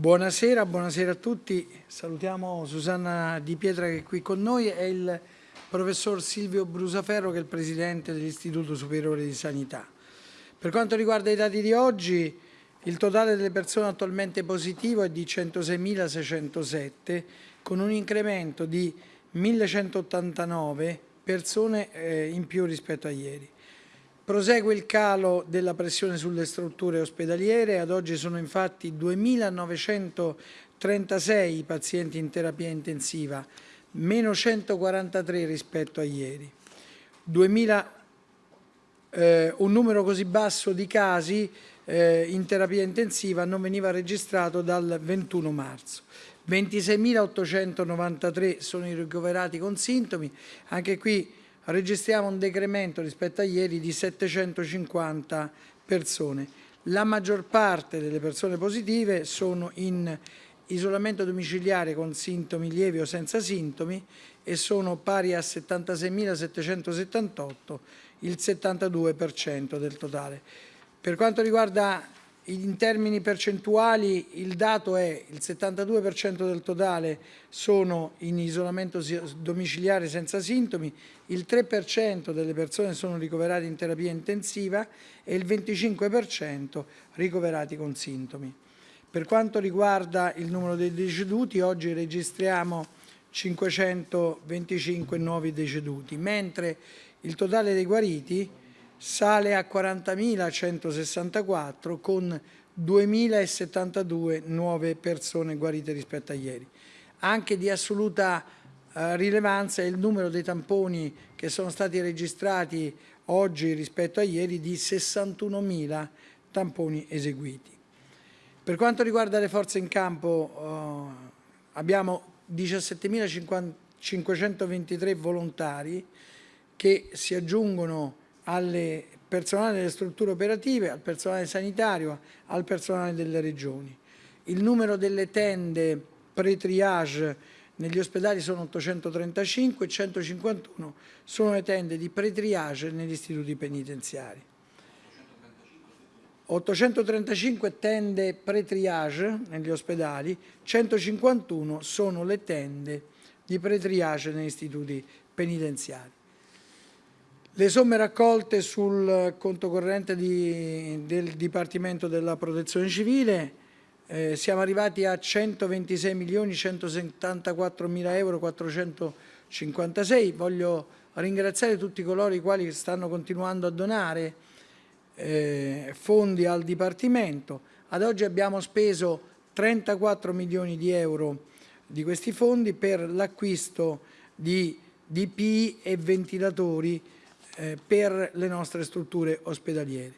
Buonasera, buonasera a tutti. Salutiamo Susanna Di Pietra che è qui con noi e il professor Silvio Brusaferro che è il presidente dell'Istituto Superiore di Sanità. Per quanto riguarda i dati di oggi, il totale delle persone attualmente positivo è di 106.607 con un incremento di 1.189 persone eh, in più rispetto a ieri. Prosegue il calo della pressione sulle strutture ospedaliere, ad oggi sono infatti 2.936 i pazienti in terapia intensiva, meno 143 rispetto a ieri. 2000, eh, un numero così basso di casi eh, in terapia intensiva non veniva registrato dal 21 marzo. 26.893 sono i ricoverati con sintomi, anche qui registriamo un decremento rispetto a ieri di 750 persone. La maggior parte delle persone positive sono in isolamento domiciliare con sintomi lievi o senza sintomi e sono pari a 76.778, il 72% del totale. Per quanto riguarda in termini percentuali il dato è il 72% del totale sono in isolamento domiciliare senza sintomi, il 3% delle persone sono ricoverate in terapia intensiva e il 25% ricoverati con sintomi. Per quanto riguarda il numero dei deceduti, oggi registriamo 525 nuovi deceduti, mentre il totale dei guariti sale a 40.164 con 2.072 nuove persone guarite rispetto a ieri. Anche di assoluta eh, rilevanza è il numero dei tamponi che sono stati registrati oggi rispetto a ieri di 61.000 tamponi eseguiti. Per quanto riguarda le forze in campo eh, abbiamo 17.523 volontari che si aggiungono al personale delle strutture operative, al personale sanitario, al personale delle regioni. Il numero delle tende pre-triage negli ospedali sono 835 e 151 sono le tende di pre-triage negli istituti penitenziari. 835 tende pre-triage negli ospedali, 151 sono le tende di pre-triage negli istituti penitenziari. Le somme raccolte sul conto corrente di, del Dipartimento della Protezione Civile eh, siamo arrivati a 126 milioni 174 mila euro 456. Voglio ringraziare tutti coloro i quali stanno continuando a donare eh, fondi al Dipartimento. Ad oggi abbiamo speso 34 milioni di euro di questi fondi per l'acquisto di DPI e ventilatori eh, per le nostre strutture ospedaliere.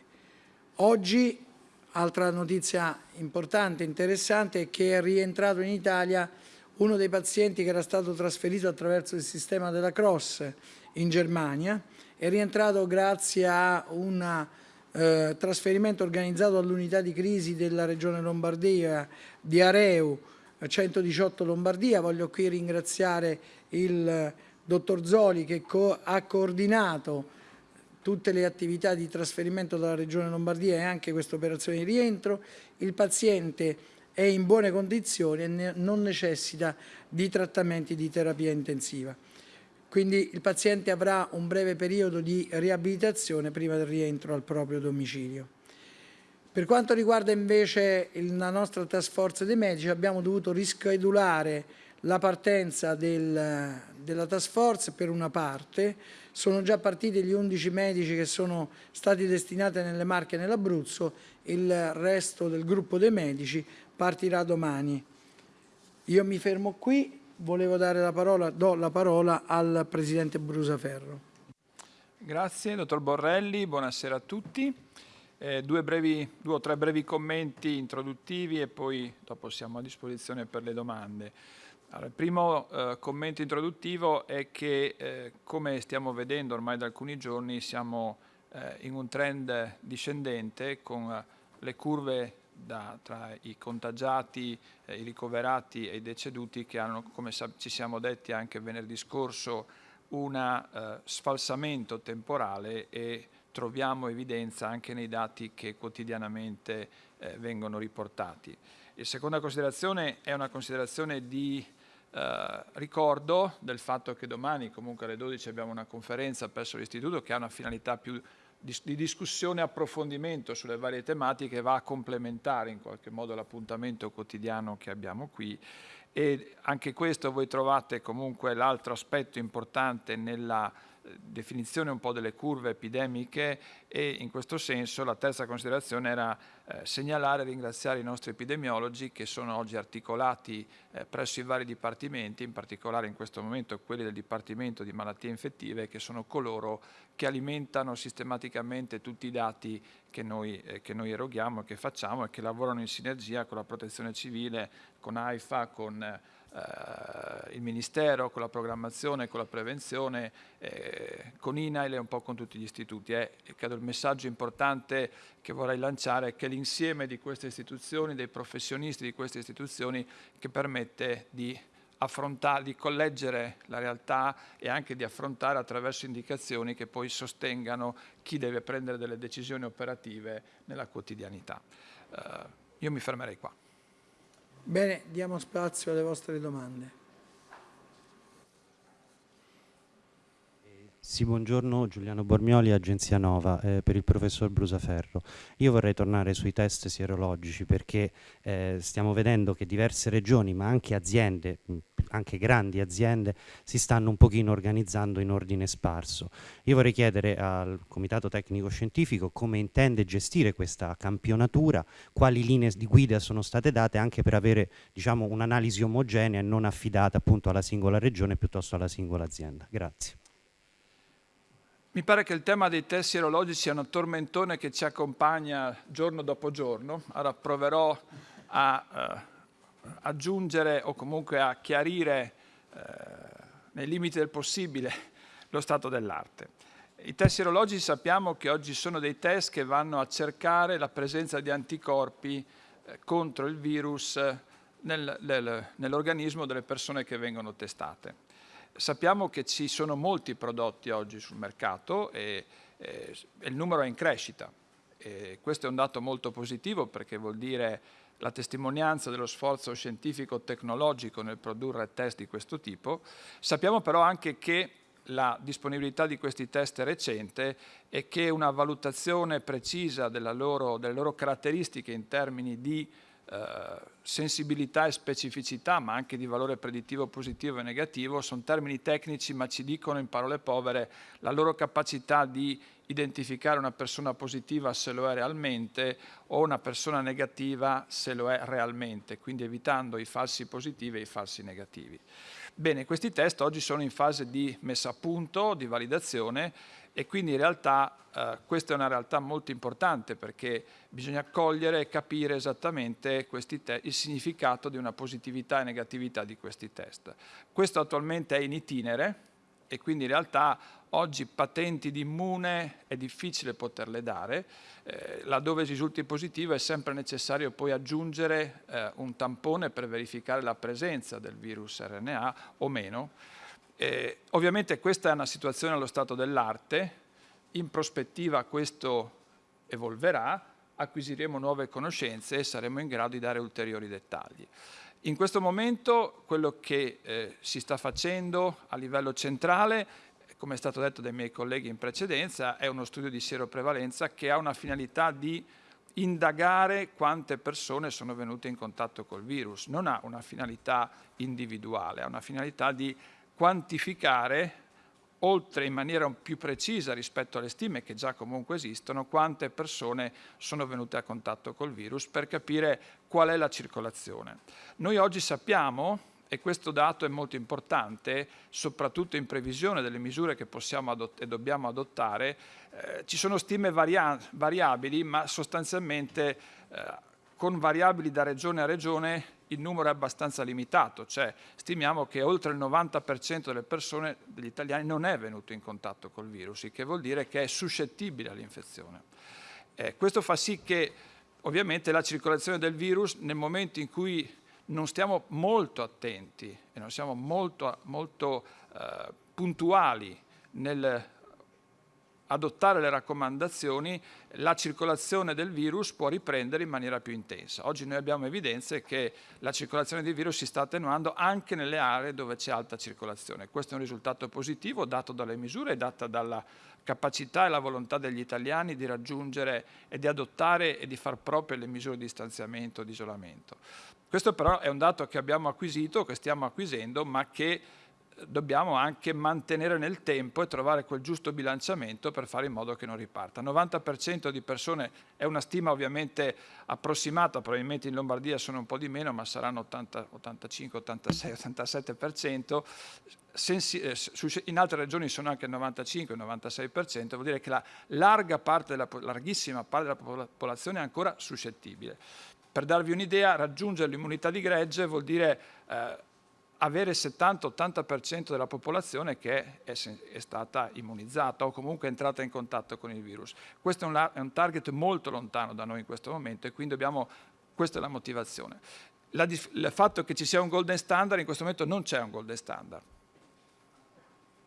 Oggi, altra notizia importante interessante, è che è rientrato in Italia uno dei pazienti che era stato trasferito attraverso il sistema della Cross in Germania, è rientrato grazie a un eh, trasferimento organizzato all'unità di crisi della Regione Lombardia di Areu 118 Lombardia. Voglio qui ringraziare il dottor Zoli che co ha coordinato tutte le attività di trasferimento dalla Regione Lombardia e anche questa operazione di rientro, il paziente è in buone condizioni e non necessita di trattamenti di terapia intensiva. Quindi il paziente avrà un breve periodo di riabilitazione prima del rientro al proprio domicilio. Per quanto riguarda invece la nostra task force dei medici abbiamo dovuto rischedulare la partenza del, della task force per una parte, sono già partiti gli 11 medici che sono stati destinati nelle Marche e nell'Abruzzo, il resto del gruppo dei medici partirà domani. Io mi fermo qui, volevo dare la parola, do la parola al Presidente Brusaferro. Grazie, dottor Borrelli, buonasera a tutti. Eh, due, brevi, due o tre brevi commenti introduttivi e poi dopo siamo a disposizione per le domande. Allora, il primo eh, commento introduttivo è che, eh, come stiamo vedendo ormai da alcuni giorni, siamo eh, in un trend discendente con eh, le curve da, tra i contagiati, eh, i ricoverati e i deceduti che hanno, come ci siamo detti anche venerdì scorso, un eh, sfalsamento temporale e troviamo evidenza anche nei dati che quotidianamente vengono riportati. La seconda considerazione è una considerazione di eh, ricordo del fatto che domani comunque alle 12 abbiamo una conferenza presso l'istituto che ha una finalità più di, di discussione e approfondimento sulle varie tematiche va a complementare in qualche modo l'appuntamento quotidiano che abbiamo qui. E anche questo voi trovate comunque l'altro aspetto importante nella definizione un po' delle curve epidemiche e in questo senso la terza considerazione era eh, segnalare e ringraziare i nostri epidemiologi che sono oggi articolati eh, presso i vari dipartimenti, in particolare in questo momento quelli del Dipartimento di Malattie Infettive che sono coloro che alimentano sistematicamente tutti i dati che noi, eh, che noi eroghiamo e che facciamo e che lavorano in sinergia con la protezione civile, con AIFA, con eh, il Ministero, con la programmazione, con la prevenzione, eh, con INAIL e un po' con tutti gli istituti. Eh, credo il messaggio importante che vorrei lanciare è che l'insieme di queste istituzioni, dei professionisti di queste istituzioni, che permette di affrontare, di colleggere la realtà e anche di affrontare attraverso indicazioni che poi sostengano chi deve prendere delle decisioni operative nella quotidianità. Uh, io mi fermerei qua. Bene, diamo spazio alle vostre domande. Sì, buongiorno Giuliano Bormioli, Agenzia Nova, eh, per il professor Brusaferro. Io vorrei tornare sui test sierologici perché eh, stiamo vedendo che diverse regioni, ma anche aziende, anche grandi aziende, si stanno un pochino organizzando in ordine sparso. Io vorrei chiedere al Comitato Tecnico Scientifico come intende gestire questa campionatura, quali linee di guida sono state date anche per avere diciamo, un'analisi omogenea e non affidata appunto alla singola regione piuttosto alla singola azienda. Grazie. Mi pare che il tema dei test sierologici sia un tormentone che ci accompagna giorno dopo giorno. Ora proverò a eh, aggiungere o comunque a chiarire eh, nei limiti del possibile lo stato dell'arte. I test sierologici sappiamo che oggi sono dei test che vanno a cercare la presenza di anticorpi eh, contro il virus nel, nel, nell'organismo delle persone che vengono testate. Sappiamo che ci sono molti prodotti oggi sul mercato e, e, il numero è in crescita. E questo è un dato molto positivo perché vuol dire la testimonianza dello sforzo scientifico-tecnologico nel produrre test di questo tipo. Sappiamo però anche che la disponibilità di questi test è recente e che una valutazione precisa loro, delle loro caratteristiche in termini di eh, sensibilità e specificità, ma anche di valore predittivo positivo e negativo, sono termini tecnici ma ci dicono in parole povere la loro capacità di identificare una persona positiva se lo è realmente o una persona negativa se lo è realmente, quindi evitando i falsi positivi e i falsi negativi. Bene, questi test oggi sono in fase di messa a punto, di validazione e quindi in realtà eh, questa è una realtà molto importante perché bisogna cogliere e capire esattamente il significato di una positività e negatività di questi test. Questo attualmente è in itinere e quindi in realtà oggi patenti di immune è difficile poterle dare, eh, laddove risulti positivo è sempre necessario poi aggiungere eh, un tampone per verificare la presenza del virus RNA o meno, eh, ovviamente questa è una situazione allo stato dell'arte, in prospettiva questo evolverà, acquisiremo nuove conoscenze e saremo in grado di dare ulteriori dettagli. In questo momento quello che eh, si sta facendo a livello centrale, come è stato detto dai miei colleghi in precedenza, è uno studio di sieroprevalenza che ha una finalità di indagare quante persone sono venute in contatto col virus. Non ha una finalità individuale, ha una finalità di quantificare, oltre in maniera più precisa rispetto alle stime che già comunque esistono, quante persone sono venute a contatto col virus per capire qual è la circolazione. Noi oggi sappiamo, e questo dato è molto importante, soprattutto in previsione delle misure che possiamo e dobbiamo adottare, eh, ci sono stime varia variabili, ma sostanzialmente eh, con variabili da regione a regione il numero è abbastanza limitato, cioè stimiamo che oltre il 90% delle persone, degli italiani, non è venuto in contatto col virus, il che vuol dire che è suscettibile all'infezione. Eh, questo fa sì che ovviamente la circolazione del virus nel momento in cui non stiamo molto attenti e non siamo molto, molto eh, puntuali nel adottare le raccomandazioni, la circolazione del virus può riprendere in maniera più intensa. Oggi noi abbiamo evidenze che la circolazione del virus si sta attenuando anche nelle aree dove c'è alta circolazione. Questo è un risultato positivo dato dalle misure e data dalla capacità e la volontà degli italiani di raggiungere e di adottare e di far proprie le misure di distanziamento e di isolamento. Questo però è un dato che abbiamo acquisito, che stiamo acquisendo, ma che dobbiamo anche mantenere nel tempo e trovare quel giusto bilanciamento per fare in modo che non riparta. 90% di persone è una stima ovviamente approssimata, probabilmente in Lombardia sono un po' di meno, ma saranno 80, 85, 86, 87%, Sensi, eh, in altre regioni sono anche il 95-96%, vuol dire che la larga parte della, larghissima parte della popolazione è ancora suscettibile. Per darvi un'idea, raggiungere l'immunità di gregge vuol dire eh, avere il 70-80% della popolazione che è, è, stata immunizzata o comunque è entrata in contatto con il virus. Questo è un, è un, target molto lontano da noi in questo momento e quindi dobbiamo, questa è la motivazione. La, il fatto che ci sia un golden standard, in questo momento non c'è un golden standard.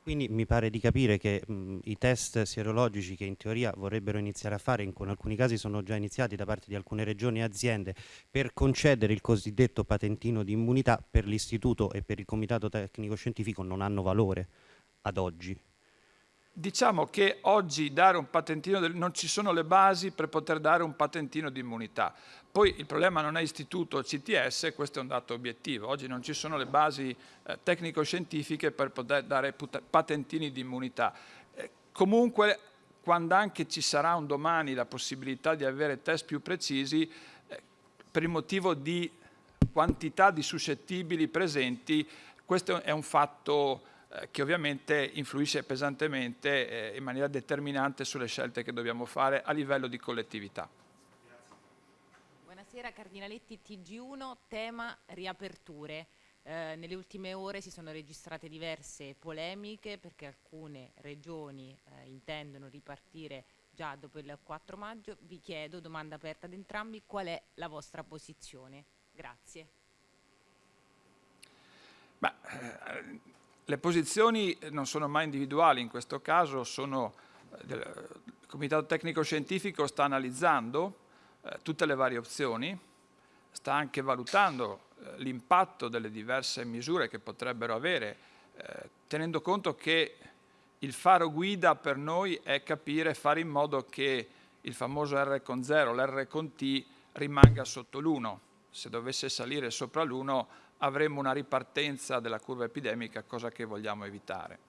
Quindi mi pare di capire che mh, i test sierologici che in teoria vorrebbero iniziare a fare, in alcuni casi sono già iniziati da parte di alcune regioni e aziende, per concedere il cosiddetto patentino di immunità per l'istituto e per il comitato tecnico scientifico non hanno valore ad oggi. Diciamo che oggi dare un patentino, del, non ci sono le basi per poter dare un patentino di immunità. Poi il problema non è istituto o CTS, questo è un dato obiettivo. Oggi non ci sono le basi eh, tecnico-scientifiche per poter dare patentini di immunità. Eh, comunque, quando anche ci sarà un domani la possibilità di avere test più precisi, eh, per il motivo di quantità di suscettibili presenti, questo è un fatto che ovviamente influisce pesantemente eh, in maniera determinante sulle scelte che dobbiamo fare a livello di collettività. Buonasera Cardinaletti TG1, tema riaperture. Eh, nelle ultime ore si sono registrate diverse polemiche perché alcune regioni eh, intendono ripartire già dopo il 4 maggio. Vi chiedo, domanda aperta ad entrambi, qual è la vostra posizione? Grazie. Ma, eh, le posizioni non sono mai individuali, in questo caso sono, eh, il Comitato Tecnico Scientifico sta analizzando eh, tutte le varie opzioni, sta anche valutando eh, l'impatto delle diverse misure che potrebbero avere, eh, tenendo conto che il faro guida per noi è capire, fare in modo che il famoso R con 0, l'R con T rimanga sotto l'1. Se dovesse salire sopra l'1 avremo una ripartenza della curva epidemica, cosa che vogliamo evitare.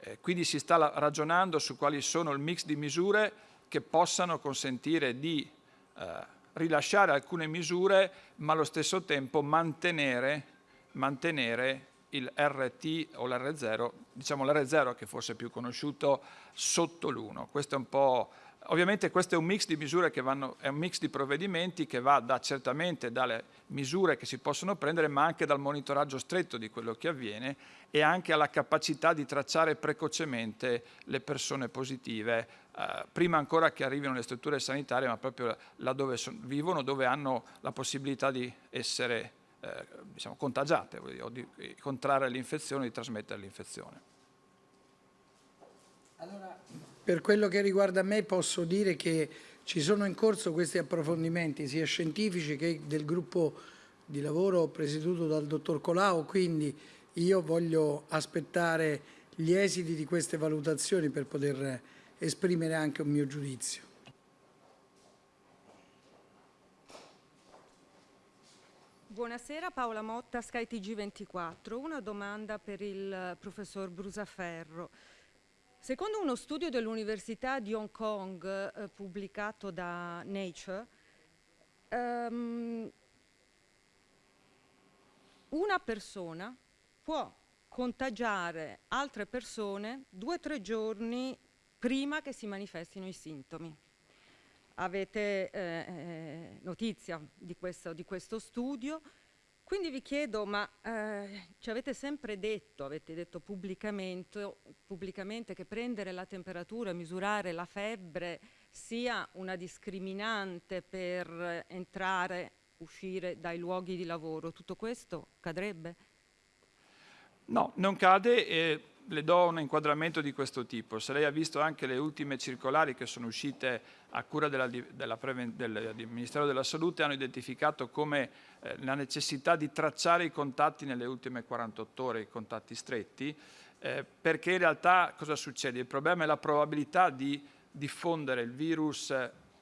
Eh, quindi si sta ragionando su quali sono il mix di misure che possano consentire di eh, rilasciare alcune misure, ma allo stesso tempo mantenere, mantenere il RT o l'R0, diciamo l'R0 che forse è più conosciuto, sotto l'1. Questo è un po' Ovviamente questo è un mix di misure che vanno, è un mix di provvedimenti che va da, certamente dalle misure che si possono prendere, ma anche dal monitoraggio stretto di quello che avviene e anche alla capacità di tracciare precocemente le persone positive, eh, prima ancora che arrivino le strutture sanitarie, ma proprio laddove son, vivono, dove hanno la possibilità di essere eh, diciamo, contagiate, o di contrarre l'infezione, di trasmettere l'infezione. Allora, per quello che riguarda me posso dire che ci sono in corso questi approfondimenti sia scientifici che del gruppo di lavoro presieduto dal dottor Colau, quindi io voglio aspettare gli esiti di queste valutazioni per poter esprimere anche un mio giudizio. Buonasera, Paola Motta, skytg 24 Una domanda per il professor Brusaferro. Secondo uno studio dell'Università di Hong Kong eh, pubblicato da Nature, um, una persona può contagiare altre persone due o tre giorni prima che si manifestino i sintomi. Avete eh, eh notizia di questo, di questo studio? Quindi vi chiedo, ma eh, ci avete sempre detto, avete detto pubblicamente, pubblicamente, che prendere la temperatura, misurare la febbre sia una discriminante per entrare, uscire dai luoghi di lavoro. Tutto questo cadrebbe? No, non cade. Eh, le do un inquadramento di questo tipo. Se lei ha visto anche le ultime circolari che sono uscite a cura della, della del, del, Ministero della Salute, hanno identificato come eh, la necessità di tracciare i contatti nelle ultime 48 ore, i contatti stretti, eh, perché in realtà cosa succede? Il problema è la probabilità di diffondere il virus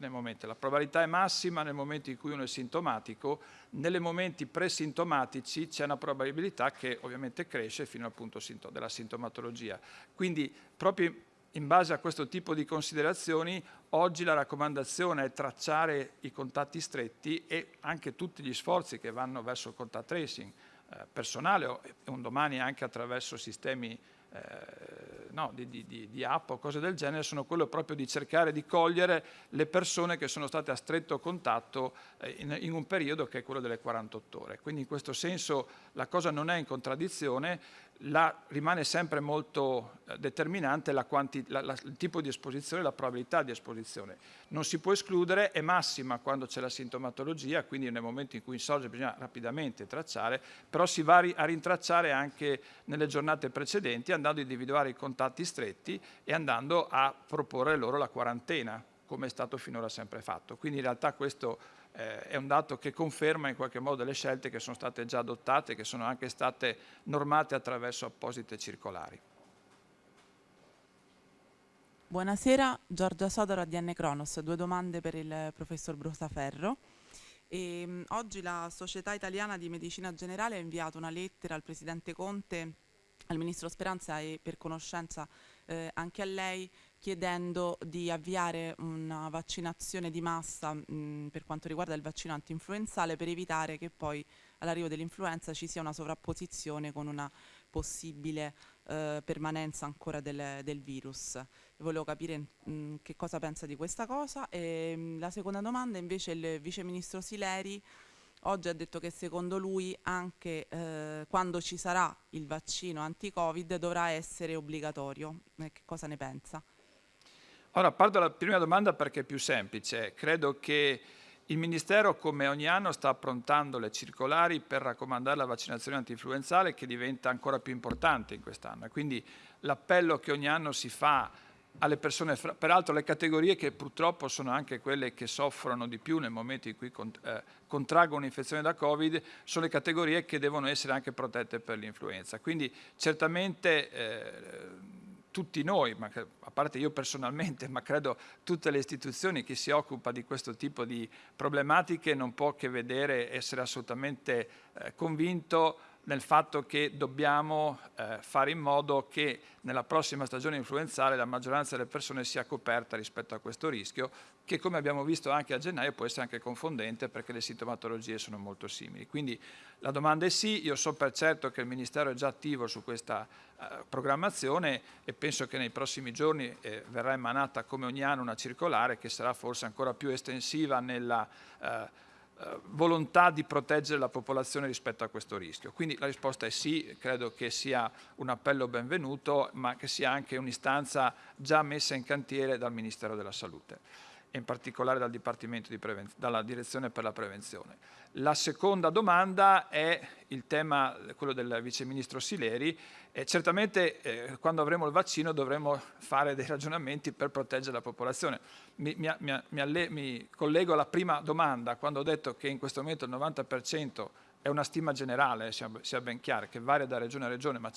nel momento, la probabilità è massima nel momento in cui uno è sintomatico, nei momenti presintomatici c'è una probabilità che ovviamente cresce fino al punto della sintomatologia. Quindi proprio in base a questo tipo di considerazioni oggi la raccomandazione è tracciare i contatti stretti e anche tutti gli sforzi che vanno verso il contact tracing eh, personale o un domani anche attraverso sistemi eh, no, di, di, di, app o cose del genere sono quello proprio di cercare di cogliere le persone che sono state a stretto contatto eh, in, in, un periodo che è quello delle 48 ore. Quindi in questo senso la cosa non è in contraddizione, la, rimane sempre molto eh, determinante la quanti, la, il tipo di esposizione, la probabilità di esposizione. Non si può escludere, è massima quando c'è la sintomatologia, quindi nel momento in cui insorge bisogna rapidamente tracciare, però si va a rintracciare anche nelle giornate precedenti andando a individuare i contatti stretti e andando a proporre loro la quarantena, come è stato finora sempre fatto. Quindi in realtà questo eh, è un dato che conferma in qualche modo le scelte che sono state già adottate, che sono anche state normate attraverso apposite circolari. Buonasera, Giorgia Sodoro, ADN Cronos. Due domande per il professor Brusaferro. E, mh, oggi la Società Italiana di Medicina Generale ha inviato una lettera al Presidente Conte, al Ministro Speranza e per conoscenza eh, anche a lei chiedendo di avviare una vaccinazione di massa mh, per quanto riguarda il vaccino antinfluenzale per evitare che poi all'arrivo dell'influenza ci sia una sovrapposizione con una possibile eh, permanenza ancora del, del virus. Volevo capire mh, che cosa pensa di questa cosa. E, mh, la seconda domanda invece il Vice Ministro Sileri oggi ha detto che secondo lui anche eh, quando ci sarà il vaccino anti-Covid dovrà essere obbligatorio. Eh, che cosa ne pensa? Ora parto dalla prima domanda perché è più semplice. Credo che il Ministero, come ogni anno, sta approntando le circolari per raccomandare la vaccinazione antinfluenzale che diventa ancora più importante in quest'anno. Quindi l'appello che ogni anno si fa alle persone, peraltro le categorie che purtroppo sono anche quelle che soffrono di più nel momento in cui eh, contraggono un'infezione da Covid, sono le categorie che devono essere anche protette per l'influenza. Quindi certamente eh, tutti noi, ma a parte io personalmente, ma credo tutte le istituzioni che si occupano di questo tipo di problematiche non può che vedere, essere assolutamente eh, convinto nel fatto che dobbiamo eh, fare in modo che nella prossima stagione influenzale la maggioranza delle persone sia coperta rispetto a questo rischio, che come abbiamo visto anche a gennaio può essere anche confondente perché le sintomatologie sono molto simili. Quindi la domanda è sì, io so per certo che il Ministero è già attivo su questa eh, programmazione e penso che nei prossimi giorni eh, verrà emanata come ogni anno una circolare che sarà forse ancora più estensiva nella eh, volontà di proteggere la popolazione rispetto a questo rischio. Quindi la risposta è sì, credo che sia un appello benvenuto, ma che sia anche un'istanza già messa in cantiere dal Ministero della Salute e in particolare dal dalla Direzione per la Prevenzione. La seconda domanda è il tema, quello del Vice Ministro Sileri. Eh, certamente eh, quando avremo il vaccino dovremo fare dei ragionamenti per proteggere la popolazione. Mi, mi, mi, mi collego alla prima domanda, quando ho detto che in questo momento il 90% è una stima generale, sia, sia ben chiaro, che varia da regione a regione, ma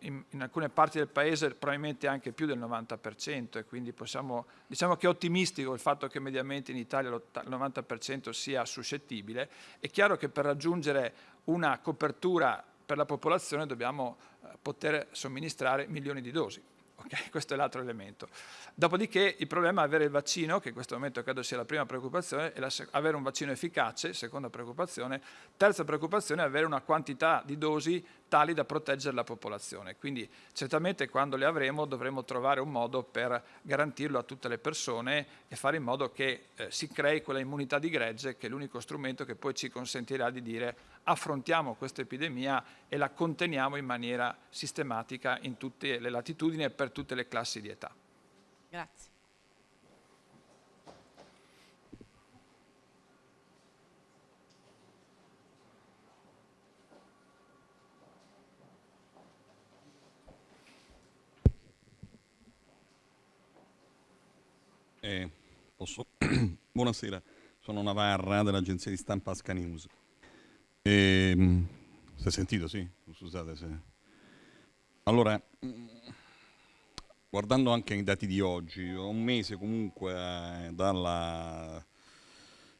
in, in, alcune parti del paese probabilmente anche più del 90% e quindi possiamo, diciamo che è ottimistico il fatto che mediamente in Italia il 90% sia suscettibile. È chiaro che per raggiungere una copertura per la popolazione dobbiamo eh, poter somministrare milioni di dosi. Okay? Questo è l'altro elemento. Dopodiché il problema è avere il vaccino, che in questo momento credo sia la prima preoccupazione, e avere un vaccino efficace, seconda preoccupazione. Terza preoccupazione è avere una quantità di dosi tali da proteggere la popolazione. Quindi certamente quando le avremo dovremo trovare un modo per garantirlo a tutte le persone e fare in modo che eh, si crei quella immunità di gregge che è l'unico strumento che poi ci consentirà di dire affrontiamo questa epidemia e la conteniamo in maniera sistematica in tutte le latitudini e per tutte le classi di età. Grazie. Eh, Buonasera, sono Navarra dell'agenzia di stampa Asca News. E, si è sentito, sì? Scusate se... Allora, guardando anche i dati di oggi, un mese comunque eh, dalla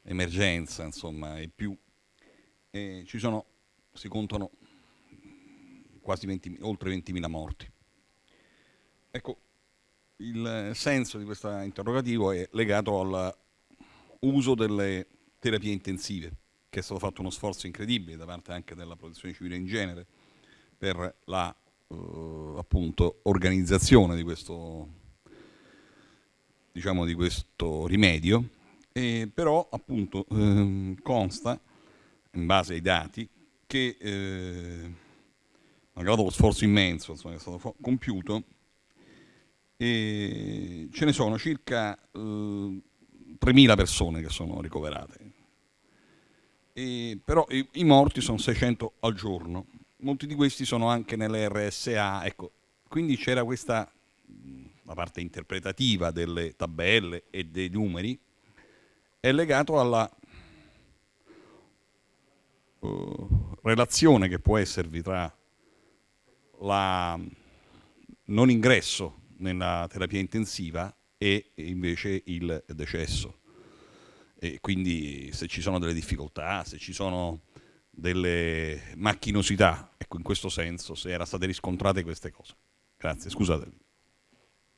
emergenza, insomma, e più, eh, ci sono, si contano quasi 20, oltre 20.000 morti. Ecco, il senso di questo interrogativo è legato all'uso delle terapie intensive, che è stato fatto uno sforzo incredibile da parte anche della protezione civile in genere per la eh, appunto, organizzazione di questo, diciamo, di questo rimedio, e però appunto eh, consta, in base ai dati, che eh, malgrado lo sforzo immenso insomma, che è stato compiuto, e ce ne sono circa eh, 3.000 persone che sono ricoverate, e, però i, i, morti sono 600 al giorno, molti di questi sono anche nelle RSA, ecco, quindi c'era questa la parte interpretativa delle tabelle e dei numeri, è legato alla uh, relazione che può esservi tra la non ingresso nella terapia intensiva e invece il decesso. E quindi se ci sono delle difficoltà, se ci sono delle macchinosità, ecco in questo senso, se erano state riscontrate queste cose. Grazie, scusate.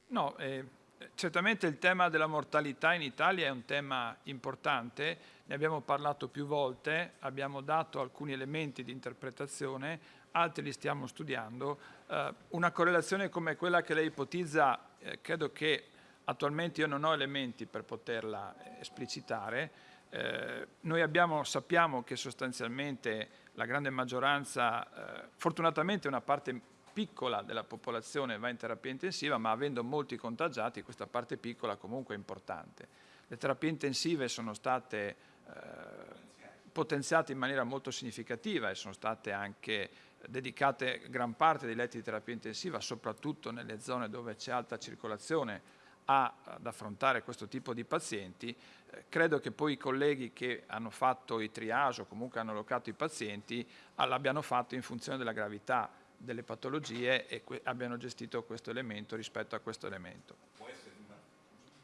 No, eh, certamente il tema della mortalità in Italia è un tema importante, ne abbiamo parlato più volte, abbiamo dato alcuni elementi di interpretazione, altri li stiamo studiando. Eh, una correlazione come quella che lei ipotizza, eh, credo che attualmente io non ho elementi per poterla eh, esplicitare. Eh, noi abbiamo, sappiamo che sostanzialmente la grande maggioranza, eh, fortunatamente una parte piccola della popolazione va in terapia intensiva, ma avendo molti contagiati questa parte piccola comunque è importante. Le terapie intensive sono state eh, potenziate in maniera molto significativa e sono state anche dedicate gran parte dei letti di terapia intensiva, soprattutto nelle zone dove c'è alta circolazione, a, ad affrontare questo tipo di pazienti. Eh, credo che poi i colleghi che hanno fatto i triage o comunque hanno allocato i pazienti l'abbiano fatto in funzione della gravità delle patologie e abbiano gestito questo elemento rispetto a questo elemento. Può essere una,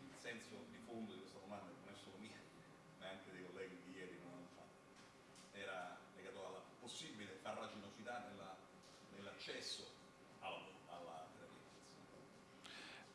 il senso di fondo di questa domanda, non è solo mia, ma anche dei colleghi di ieri non hanno fatto, era legato alla possibile farraginosità nell'accesso nell alla, alla terapia intensiva.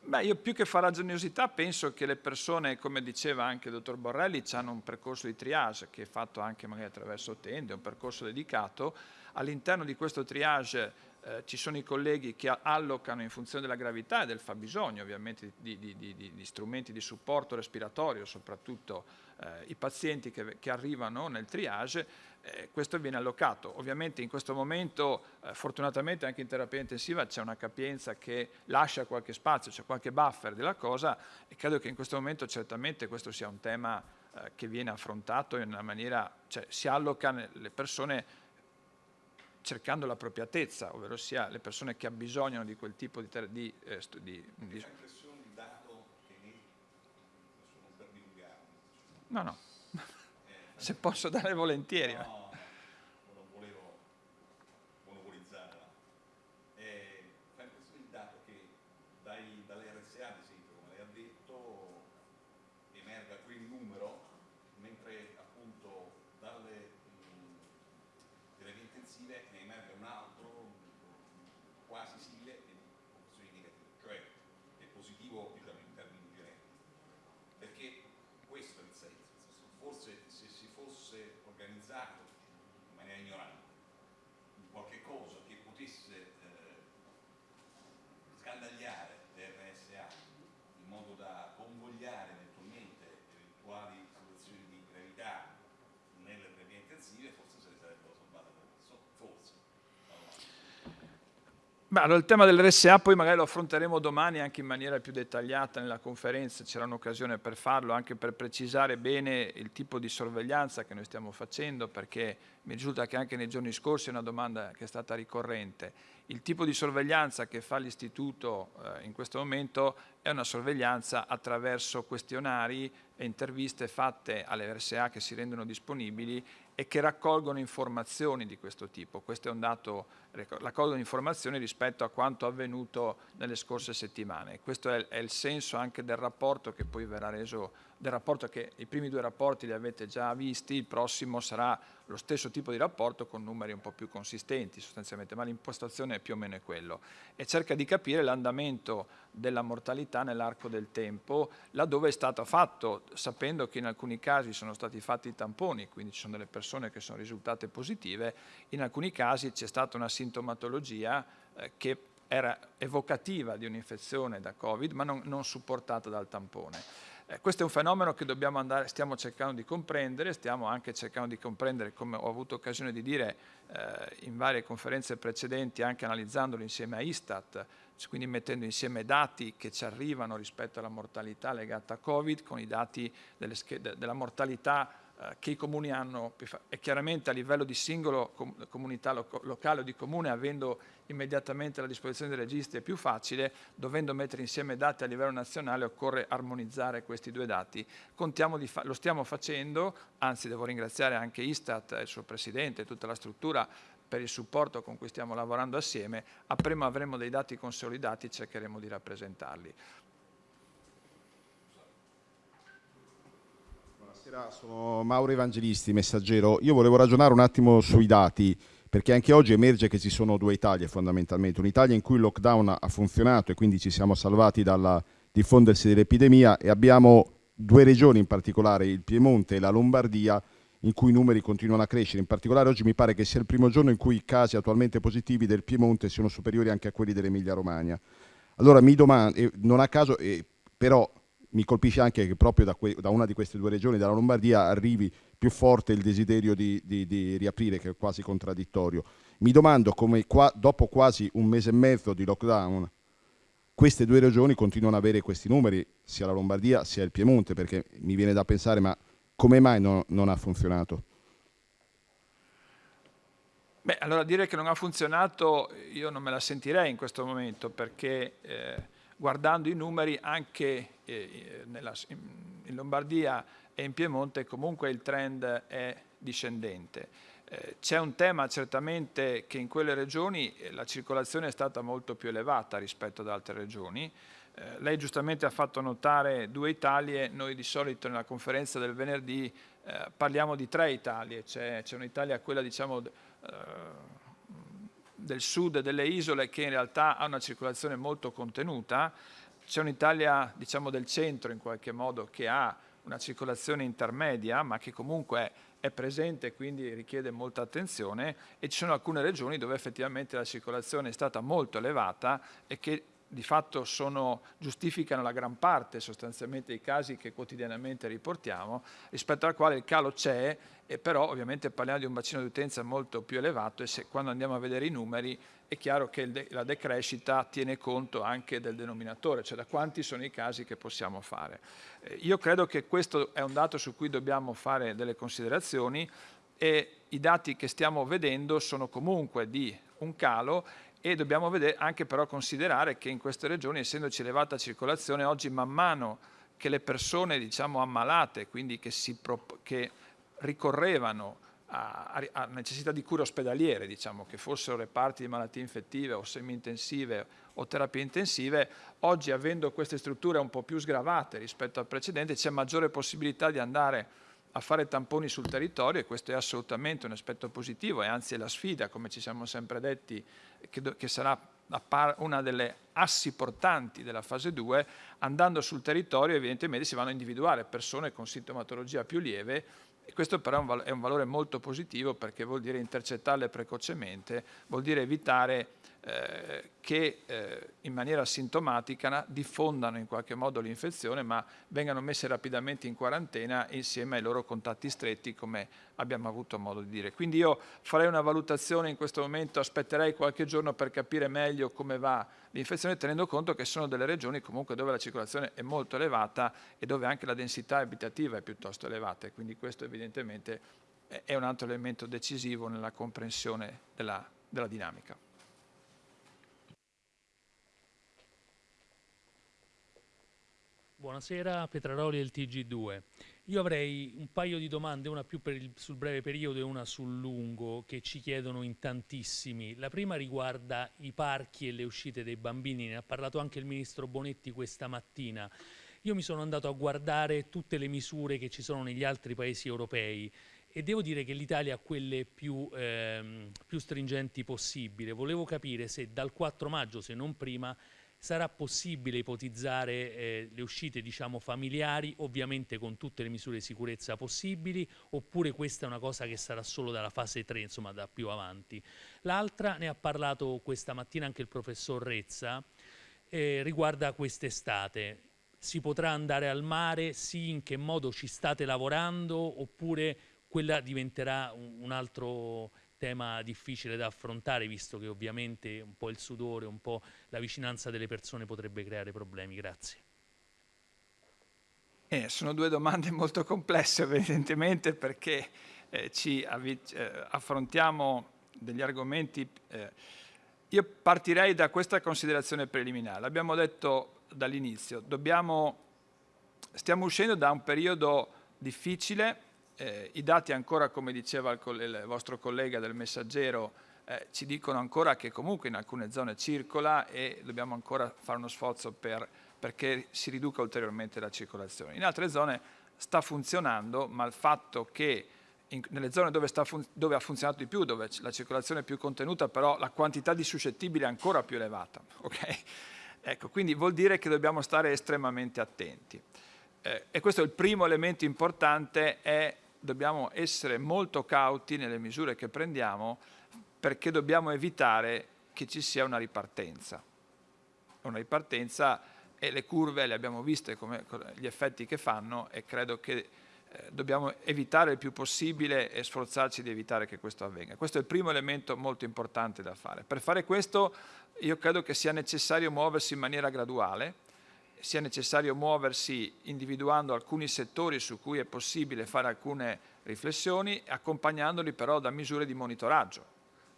Beh, io più che farraginosità penso che le persone, come diceva anche il dottor Borrelli, hanno un percorso di triage che è fatto anche magari attraverso tende, un percorso dedicato. All'interno di questo triage eh, ci sono i colleghi che allocano in funzione della gravità e del fabbisogno ovviamente di, di, di, di strumenti di supporto respiratorio, soprattutto eh, i pazienti che, che, arrivano nel triage, eh, questo viene allocato. Ovviamente in questo momento, eh, fortunatamente anche in terapia intensiva c'è una capienza che lascia qualche spazio, c'è qualche buffer della cosa e credo che in questo momento certamente questo sia un tema eh, che viene affrontato in una maniera, cioè si allocano le persone cercando l'appropriatezza, ovvero sia le persone che abbisognano di quel tipo di... di, eh, di, di... dato che ne... non per divulgare. No, no, se posso dare volentieri. No. non volevo monopolizzare. Eh, fa impressione il dato che dai, dalle RSA, ad esempio, come lei ha detto, emerga quel numero, mentre appunto dalle terapie intensive ne emerge un altro quasi simile e opzioni negative, cioè è positivo diciamo, in termini genetici. Perché questo è il senso, forse se si fosse organizzato in maniera ignorante in qualche cosa che potesse eh, scandagliare le RSA in modo da convogliare eventualmente eventuali situazioni di gravità nelle terapie intensive, forse se ne sarebbero salvate le persone, forse. Beh, allora il tema dell'RSA poi magari lo affronteremo domani anche in maniera più dettagliata nella conferenza, c'era un'occasione per farlo, anche per precisare bene il tipo di sorveglianza che noi stiamo facendo, perché mi risulta che anche nei giorni scorsi è una domanda che è stata ricorrente. Il tipo di sorveglianza che fa l'Istituto eh, in questo momento è una sorveglianza attraverso questionari e interviste fatte alle RSA che si rendono disponibili e che raccolgono informazioni di questo tipo. Questo è un dato, raccolgono informazioni rispetto a quanto avvenuto nelle scorse settimane. Questo è, è il senso anche del rapporto che poi verrà reso del rapporto che i primi due rapporti li avete già visti, il prossimo sarà lo stesso tipo di rapporto con numeri un po' più consistenti sostanzialmente, ma l'impostazione è più o meno quello e cerca di capire l'andamento della mortalità nell'arco del tempo, laddove è stato fatto, sapendo che in alcuni casi sono stati fatti i tamponi, quindi ci sono delle persone che sono risultate positive, in alcuni casi c'è stata una sintomatologia eh, che era evocativa di un'infezione da Covid, ma non, non supportata dal tampone. Eh, questo è un fenomeno che andare, stiamo cercando di comprendere, stiamo anche cercando di comprendere, come ho avuto occasione di dire eh, in varie conferenze precedenti, anche analizzandolo insieme a Istat, quindi mettendo insieme dati che ci arrivano rispetto alla mortalità legata a Covid con i dati della mortalità che i comuni hanno e chiaramente a livello di singolo comunità locale o di comune avendo immediatamente la disposizione dei registri è più facile, dovendo mettere insieme dati a livello nazionale occorre armonizzare questi due dati. lo stiamo facendo, anzi devo ringraziare anche Istat, il suo Presidente e tutta la struttura per il supporto con cui stiamo lavorando assieme, appena avremo dei dati consolidati cercheremo di rappresentarli. Buonasera, sono Mauro Evangelisti, messaggero. Io volevo ragionare un attimo sui dati perché anche oggi emerge che ci sono due Italie fondamentalmente, un'Italia in cui il lockdown ha funzionato e quindi ci siamo salvati dal diffondersi dell'epidemia e abbiamo due regioni in particolare, il Piemonte e la Lombardia, in cui i numeri continuano a crescere. In particolare oggi mi pare che sia il primo giorno in cui i casi attualmente positivi del Piemonte siano superiori anche a quelli dell'Emilia Romagna. Allora mi domando, non a caso, però mi colpisce anche che proprio da, da, una di queste due regioni, dalla Lombardia, arrivi più forte il desiderio di, di, di riaprire, che è quasi contraddittorio. Mi domando come qua, dopo quasi un mese e mezzo di lockdown, queste due regioni continuano ad avere questi numeri, sia la Lombardia sia il Piemonte, perché mi viene da pensare, ma come mai no, non ha funzionato? Beh, allora dire che non ha funzionato io non me la sentirei in questo momento perché eh, guardando i numeri anche eh, nella, in Lombardia e in Piemonte comunque il trend è discendente. Eh, c'è un tema certamente che in quelle regioni eh, la circolazione è stata molto più elevata rispetto ad altre regioni. Eh, lei giustamente ha fatto notare due Italie, noi di solito nella conferenza del venerdì eh, parliamo di tre Italie, c'è un'Italia quella diciamo eh, del sud delle isole che in realtà ha una circolazione molto contenuta, c'è un'Italia diciamo del centro in qualche modo che ha una circolazione intermedia ma che comunque è presente e quindi richiede molta attenzione. E ci sono alcune regioni dove effettivamente la circolazione è stata molto elevata e che di fatto sono, giustificano la gran parte sostanzialmente dei casi che quotidianamente riportiamo, rispetto al quale il calo c'è, e però ovviamente parliamo di un bacino di utenza molto più elevato e se, quando andiamo a vedere i numeri è chiaro che de la decrescita tiene conto anche del denominatore, cioè da quanti sono i casi che possiamo fare. Eh, io credo che questo è un dato su cui dobbiamo fare delle considerazioni e i dati che stiamo vedendo sono comunque di un calo e dobbiamo vedere, anche però considerare che in queste regioni, essendoci elevata circolazione, oggi man mano che le persone diciamo, ammalate, quindi che, che ricorrevano a, a, necessità di cure ospedaliere, diciamo, che fossero reparti di malattie infettive o semi-intensive o terapie intensive, oggi avendo queste strutture un po' più sgravate rispetto al precedente c'è maggiore possibilità di andare a fare tamponi sul territorio e questo è assolutamente un aspetto positivo e anzi è la sfida, come ci siamo sempre detti, che, che sarà una delle assi portanti della fase 2, andando sul territorio evidentemente si vanno a individuare persone con sintomatologia più lieve e questo però è un valore molto positivo perché vuol dire intercettarle precocemente, vuol dire evitare eh, che eh, in maniera sintomatica diffondano in qualche modo l'infezione ma vengano messe rapidamente in quarantena insieme ai loro contatti stretti come abbiamo avuto modo di dire. Quindi io farei una valutazione in questo momento, aspetterei qualche giorno per capire meglio come va l'infezione tenendo conto che sono delle regioni comunque dove la circolazione è molto elevata e dove anche la densità abitativa è piuttosto elevata e quindi questo evidentemente è un altro elemento decisivo nella comprensione della, della dinamica. Buonasera, Petraroli del TG2. Io avrei un paio di domande, una più il, sul breve periodo e una sul lungo, che ci chiedono in tantissimi. La prima riguarda i parchi e le uscite dei bambini, ne ha parlato anche il Ministro Bonetti questa mattina. Io mi sono andato a guardare tutte le misure che ci sono negli altri paesi europei e devo dire che l'Italia ha quelle più, ehm, più stringenti possibile. Volevo capire se dal 4 maggio, se non prima, sarà possibile ipotizzare eh, le uscite diciamo, familiari, ovviamente con tutte le misure di sicurezza possibili, oppure questa è una cosa che sarà solo dalla fase 3, insomma da più avanti. L'altra, ne ha parlato questa mattina anche il professor Rezza, eh, riguarda quest'estate. Si potrà andare al mare? Sì, in che modo ci state lavorando? Oppure quella diventerà un, altro tema difficile da affrontare, visto che ovviamente un po' il sudore, un po' la vicinanza delle persone potrebbe creare problemi. Grazie. Eh, sono due domande molto complesse evidentemente perché eh, ci eh, affrontiamo degli argomenti. Eh, io partirei da questa considerazione preliminare. L'abbiamo detto dall'inizio, stiamo uscendo da un periodo difficile eh, I dati ancora, come diceva il, il vostro collega del messaggero, eh, ci dicono ancora che comunque in alcune zone circola e dobbiamo ancora fare uno sforzo per, perché si riduca ulteriormente la circolazione. In altre zone sta funzionando, ma il fatto che in, nelle zone dove, dove, ha funzionato di più, dove la circolazione è più contenuta, però la quantità di suscettibili è ancora più elevata. Okay? Ecco, quindi vuol dire che dobbiamo stare estremamente attenti. Eh, e questo è il primo elemento importante, è dobbiamo essere molto cauti nelle misure che prendiamo perché dobbiamo evitare che ci sia una ripartenza. Una ripartenza e le curve le abbiamo viste come gli effetti che fanno e credo che eh, dobbiamo evitare il più possibile e sforzarci di evitare che questo avvenga. Questo è il primo elemento molto importante da fare. Per fare questo io credo che sia necessario muoversi in maniera graduale, sia necessario muoversi individuando alcuni settori su cui è possibile fare alcune riflessioni, accompagnandoli però da misure di monitoraggio,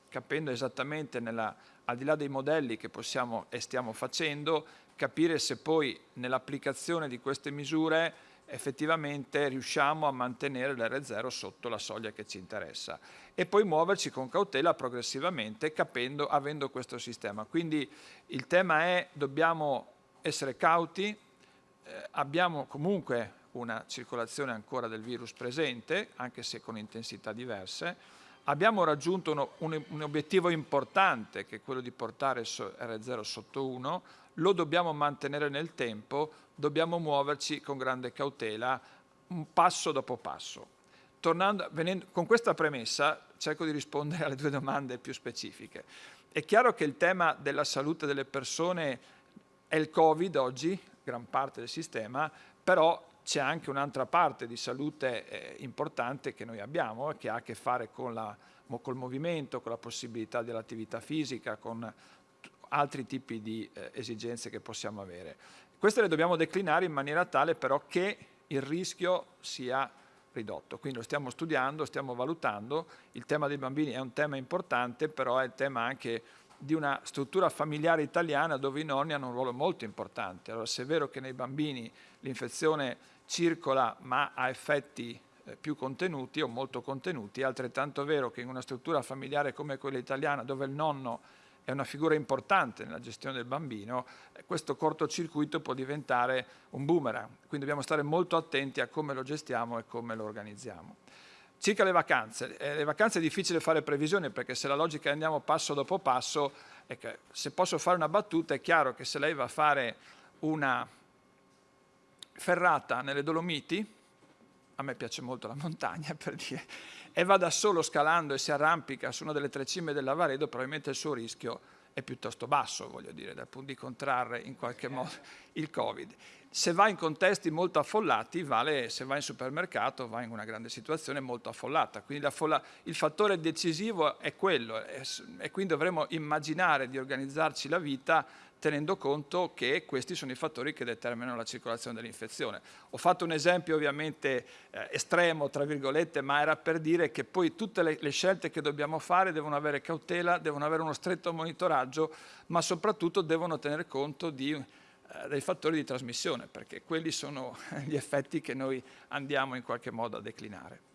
capendo esattamente, nella, al di là dei modelli che possiamo e stiamo facendo, capire se poi nell'applicazione di queste misure effettivamente riusciamo a mantenere l'R0 sotto la soglia che ci interessa e poi muoverci con cautela progressivamente capendo, avendo questo sistema. Quindi il tema è dobbiamo essere cauti, eh, abbiamo comunque una circolazione ancora del virus presente, anche se con intensità diverse. Abbiamo raggiunto uno, un, un, obiettivo importante, che è quello di portare R0 sotto 1, lo dobbiamo mantenere nel tempo, dobbiamo muoverci con grande cautela, un passo dopo passo. Tornando, venendo, con questa premessa cerco di rispondere alle due domande più specifiche. È chiaro che il tema della salute delle persone è il Covid oggi, gran parte del sistema, però c'è anche un'altra parte di salute eh, importante che noi abbiamo che ha a che fare con la, col movimento, con la possibilità dell'attività fisica, con altri tipi di eh, esigenze che possiamo avere. Queste le dobbiamo declinare in maniera tale però che il rischio sia ridotto. Quindi lo stiamo studiando, stiamo valutando, il tema dei bambini è un tema importante, però è il tema anche di una struttura familiare italiana dove i nonni hanno un ruolo molto importante. Allora se è vero che nei bambini l'infezione circola ma ha effetti eh, più contenuti o molto contenuti, è altrettanto vero che in una struttura familiare come quella italiana dove il nonno è una figura importante nella gestione del bambino, eh, questo cortocircuito può diventare un boomerang, quindi dobbiamo stare molto attenti a come lo gestiamo e come lo organizziamo. Circa le vacanze, eh, le vacanze è difficile fare previsioni perché se la logica andiamo passo dopo passo, che, se posso fare una battuta è chiaro che se lei va a fare una ferrata nelle Dolomiti, a me piace molto la montagna per dire, e va da solo scalando e si arrampica su una delle tre cime del Lavaredo, probabilmente il suo rischio è piuttosto basso, voglio dire, dal punto di contrarre in qualche modo il Covid. Se va in contesti molto affollati, vale, se va in supermercato, va in una grande situazione molto affollata. Quindi il fattore decisivo è quello e quindi dovremo immaginare di organizzarci la vita tenendo conto che questi sono i fattori che determinano la circolazione dell'infezione. Ho fatto un esempio ovviamente eh, estremo, tra virgolette, ma era per dire che poi tutte le, le scelte che dobbiamo fare devono avere cautela, devono avere uno stretto monitoraggio, ma soprattutto devono tener conto di eh, dei fattori di trasmissione, perché quelli sono gli effetti che noi andiamo in qualche modo a declinare.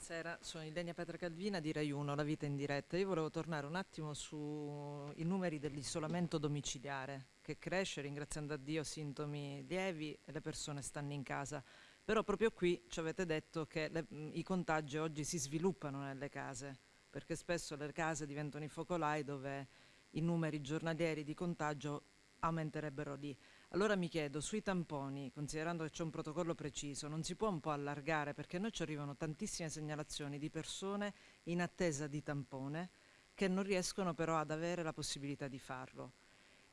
Buonasera, sono Ilenia Petra Calvina di Rai 1, La Vita in diretta. Io volevo tornare un attimo sui numeri dell'isolamento domiciliare che cresce, ringraziando a Dio, sintomi lievi e le persone stanno in casa. Però proprio qui ci avete detto che le, i contagi oggi si sviluppano nelle case, perché spesso le case diventano i focolai dove i numeri giornalieri di contagio aumenterebbero lì. Allora mi chiedo, sui tamponi, considerando che c'è un protocollo preciso, non si può un po' allargare perché a noi ci arrivano tantissime segnalazioni di persone in attesa di tampone che non riescono però ad avere la possibilità di farlo.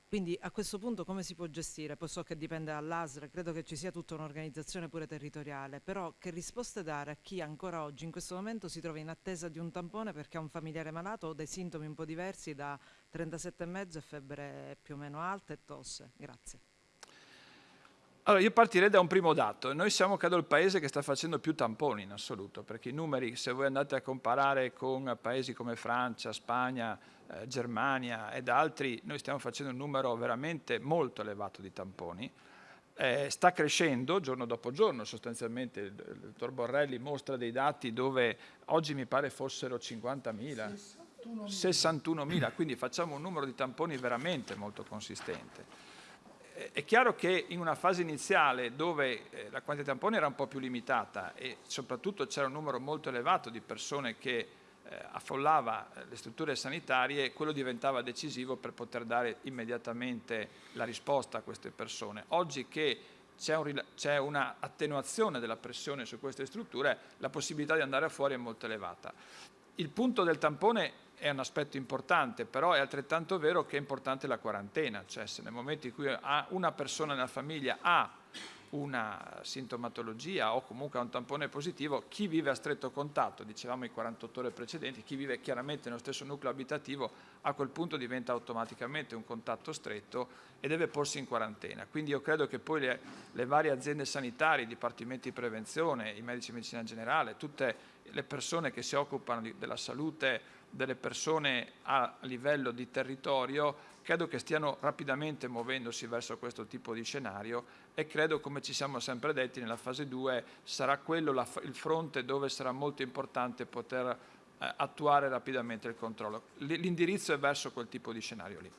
Quindi a questo punto come si può gestire? Poi so che dipende dall'ASL, credo che ci sia tutta un'organizzazione pure territoriale, però che risposte dare a chi ancora oggi in questo momento si trova in attesa di un tampone perché ha un familiare malato o dei sintomi un po' diversi da 37,5 e febbre più o meno alta e tosse? Grazie. Allora, io partirei da un primo dato. Noi siamo, credo, il paese che sta facendo più tamponi in assoluto, perché i numeri, se voi andate a comparare con paesi come Francia, Spagna, eh, Germania ed altri, noi stiamo facendo un numero veramente molto elevato di tamponi. Eh, sta crescendo giorno dopo giorno, sostanzialmente il, il dottor Borrelli mostra dei dati dove oggi mi pare fossero 50.000, 61.000, quindi facciamo un numero di tamponi veramente molto consistente è chiaro che in una fase iniziale dove eh, la quantità di tamponi era un po' più limitata e soprattutto c'era un numero molto elevato di persone che eh, affollava eh, le strutture sanitarie, quello diventava decisivo per poter dare immediatamente la risposta a queste persone. Oggi che c'è una attenuazione della pressione su queste strutture, la possibilità di andare fuori è molto elevata. Il punto del tampone è un aspetto importante, però è altrettanto vero che è importante la quarantena, cioè se nel momento in cui una persona nella famiglia ha una sintomatologia o comunque ha un tampone positivo, chi vive a stretto contatto, dicevamo i 48 ore precedenti, chi vive chiaramente nello stesso nucleo abitativo a quel punto diventa automaticamente un contatto stretto e deve porsi in quarantena. Quindi io credo che poi le, le varie aziende sanitarie, i dipartimenti di prevenzione, i medici di medicina generale, tutte le persone che si occupano di, della salute delle persone a livello di territorio credo che stiano rapidamente muovendosi verso questo tipo di scenario e credo, come ci siamo sempre detti, nella fase 2 sarà quello la, il fronte dove sarà molto importante poter eh, attuare rapidamente il controllo. L'indirizzo è verso quel tipo di scenario lì.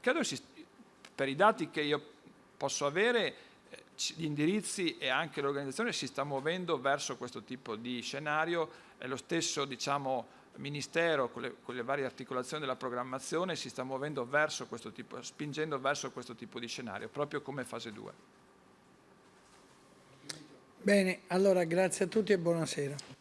Credo che per i dati che io posso avere gli indirizzi e anche l'organizzazione si sta muovendo verso questo tipo di scenario e lo stesso diciamo, Ministero con le, con le, varie articolazioni della programmazione si sta muovendo verso questo tipo, spingendo verso questo tipo di scenario, proprio come fase 2. Bene, allora grazie a tutti e buonasera.